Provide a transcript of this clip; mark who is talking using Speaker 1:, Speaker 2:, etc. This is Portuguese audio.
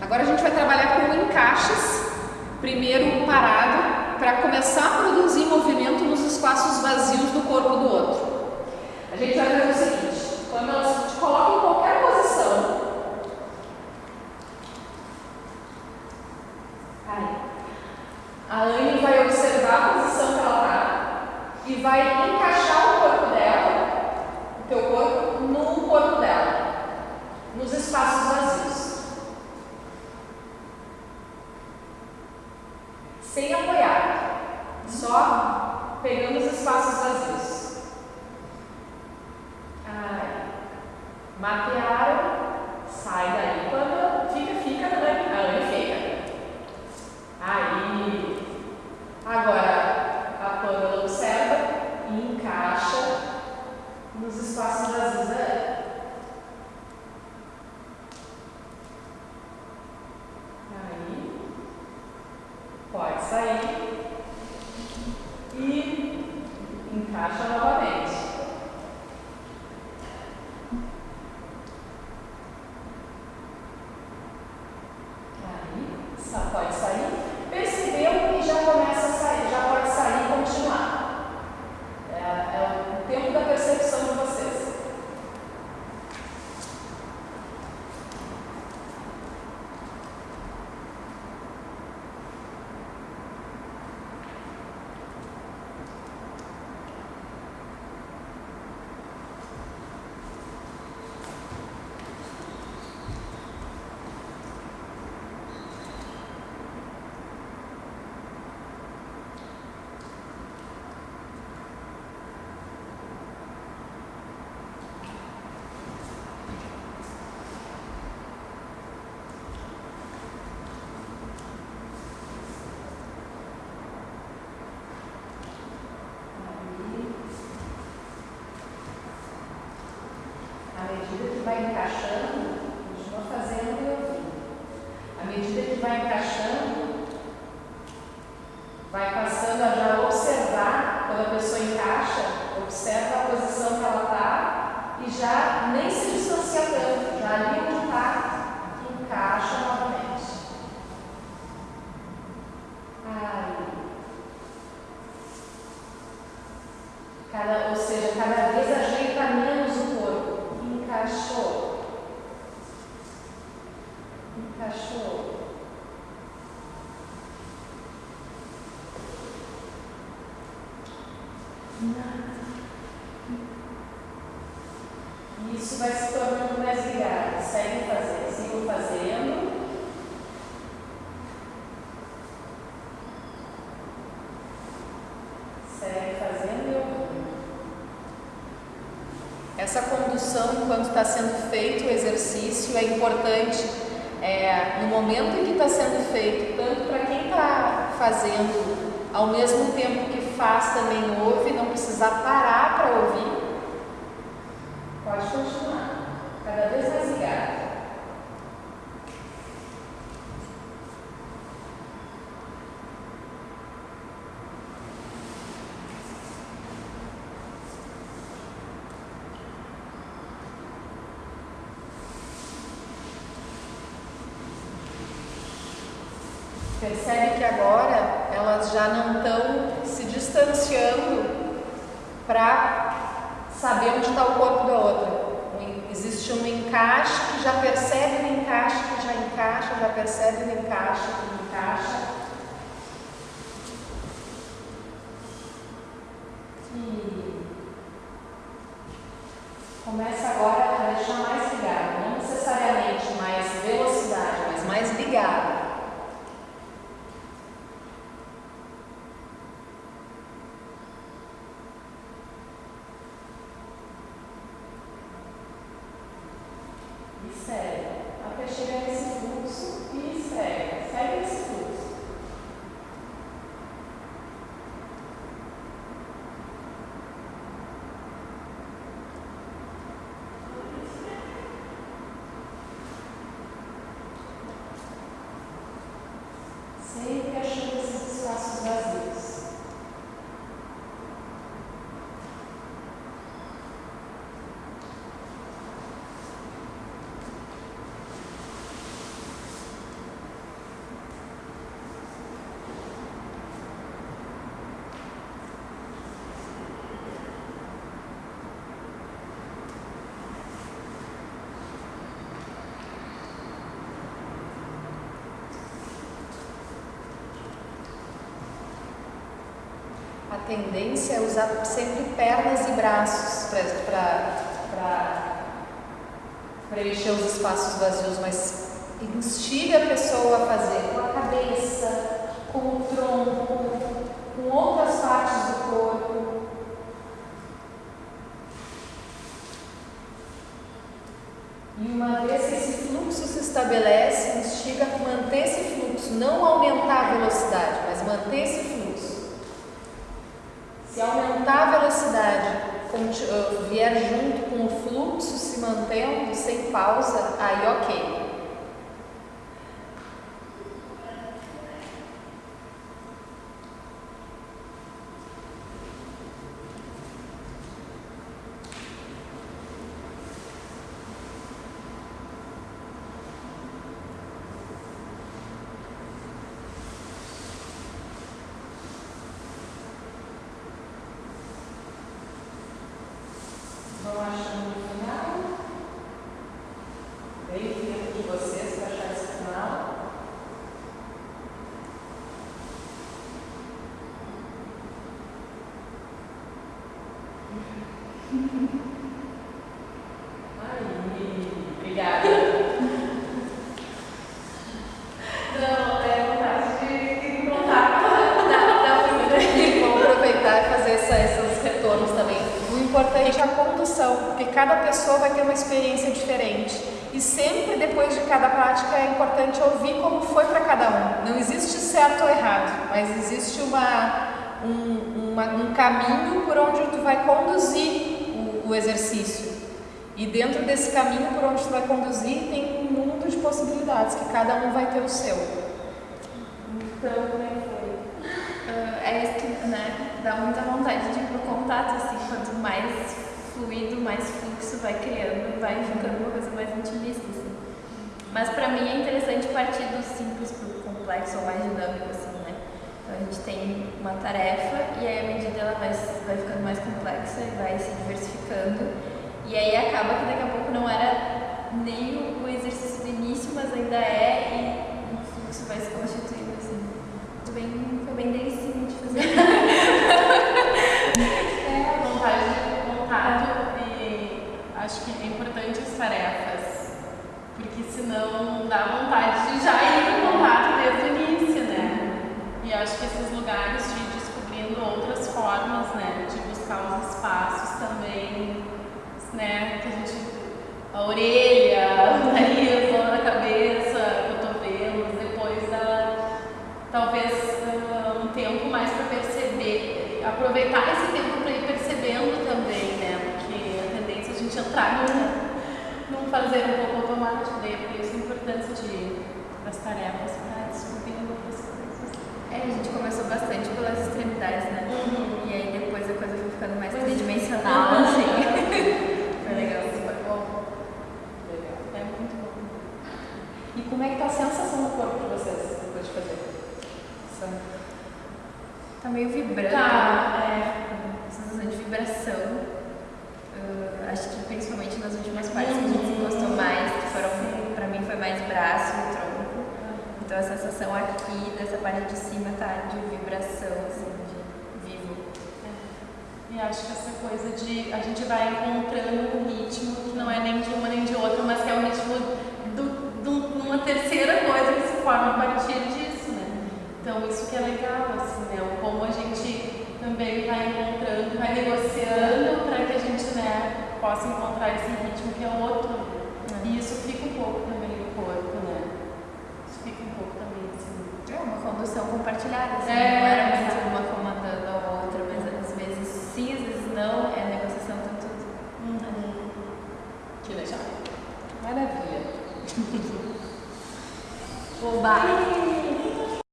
Speaker 1: Agora a gente vai trabalhar com encaixes, primeiro parado, para começar a produzir movimento nos espaços vazios do corpo do outro. A gente vai fazer o seguinte, quando ela te coloca em qualquer posição, aí, a Anne vai observar a posição que ela está e vai encaixar o corpo dela, o teu corpo, no corpo dela, nos espaços vazios. sem apoiar, só pegando os espaços vazios. Ai, mapearam, sai daí. Quando fica, fica, a Anne fica. Aí, agora a Pamela observa e encaixa nos espaços vazios da Pode sair e encaixa novamente. Aí, só pode sair. Percebeu e já começa a sair, já pode sair e continuar. É, é o tempo da percepção de vocês. À medida que vai encaixando, continua fazendo e ouvindo. À medida que vai encaixando, vai passando a já observar, quando a pessoa encaixa, observa a posição que ela está e já nem se distancia tanto, já ali onde está, encaixa novamente. Ai. Cada, ou seja, cada vez ajeita menos o corpo. Encaixou. Encaixou. Isso vai se tornando mais ligado. Segue fazendo, sigo fazendo. Segue fazendo e ouvindo. Essa condução, enquanto está sendo feito o exercício, é importante é, no momento em que está sendo feito, tanto para quem está fazendo, ao mesmo tempo que faz, também ouve, não precisar parar para ouvir. Pode continuar, cada vez mais ligado. Percebe que agora elas já não estão se distanciando para saber onde está o corpo da outra. Existe um encaixe que já percebe o encaixe, que já encaixa, já percebe o encaixe, que encaixa. E começa agora a deixar mais ligado, não necessariamente mais velocidade, mas mais ligado. E segue, até chegar nesse fluxo e segue, segue esse fluxo. Tendência é usar sempre pernas e braços para preencher os espaços vazios, mas instiga a pessoa a fazer com a cabeça, com o tronco, com outras partes do corpo. E uma vez que esse fluxo se estabelece, instiga a manter esse fluxo, não aumentar a velocidade, mas manter esse fluxo. Se aumentar a velocidade vier junto com o fluxo se mantendo sem pausa, aí ok. Caminho por onde tu vai conduzir o, o exercício. E dentro desse caminho por onde tu vai conduzir tem um mundo de possibilidades, que cada um vai ter o seu.
Speaker 2: Então, como é que foi? Uh, é isso que né, dá muita vontade de ir pro contato, assim, quanto mais fluido, mais fluxo vai criando, vai ficando uma coisa mais intimista, assim. Mas para mim é interessante partir do simples pro complexo ou mais dinâmico, assim. Então a gente tem uma tarefa e aí à medida ela vai, vai ficando mais complexa e vai se diversificando. E aí acaba que daqui a pouco não era nem o exercício do início, mas ainda é e o fluxo vai se constituindo assim. Foi bem, foi bem delicinho de fazer.
Speaker 3: é, vontade de contato e acho que é importante as tarefas, porque senão dá vontade de já ir no contato desde o início. E acho que esses lugares de descobrindo outras formas, né, de buscar os espaços também, né, que a gente, a orelha, o nariz, a cabeça, cotovelos, depois da, talvez uh, um tempo mais para perceber, aproveitar esse tempo para ir percebendo também, né, porque a tendência é a gente entrar num, num fazer um pouco automático, daí é por isso a importância de, das tarefas para descobrir
Speaker 2: é, a gente começou bastante pelas extremidades, né? Uhum. E aí depois a coisa foi ficando mais tridimensional, uhum. assim. foi legal. Foi bom.
Speaker 1: Legal. É muito bom. E como é que tá a sensação do corpo de vocês depois de fazer?
Speaker 2: Tá meio vibrando.
Speaker 1: Tá, é.
Speaker 2: Sensação de vibração. Uh, acho que principalmente nas últimas partes que a gente se gostou mais, que foram, pra mim foi mais braço e tronco então a sensação aqui dessa parte de cima tá de vibração, assim, de vivo.
Speaker 3: É. E acho que essa coisa de a gente vai encontrando um ritmo que não é nem de uma nem de outra, mas que é o ritmo de uma terceira coisa que se forma a partir disso, né? Então isso que é legal, assim, né? Como a gente também vai encontrando, vai negociando para que a gente né, possa encontrar esse ritmo que é outro. Né? E isso fica um pouco também no corpo, né?
Speaker 2: uma condução compartilhada. Assim,
Speaker 3: é,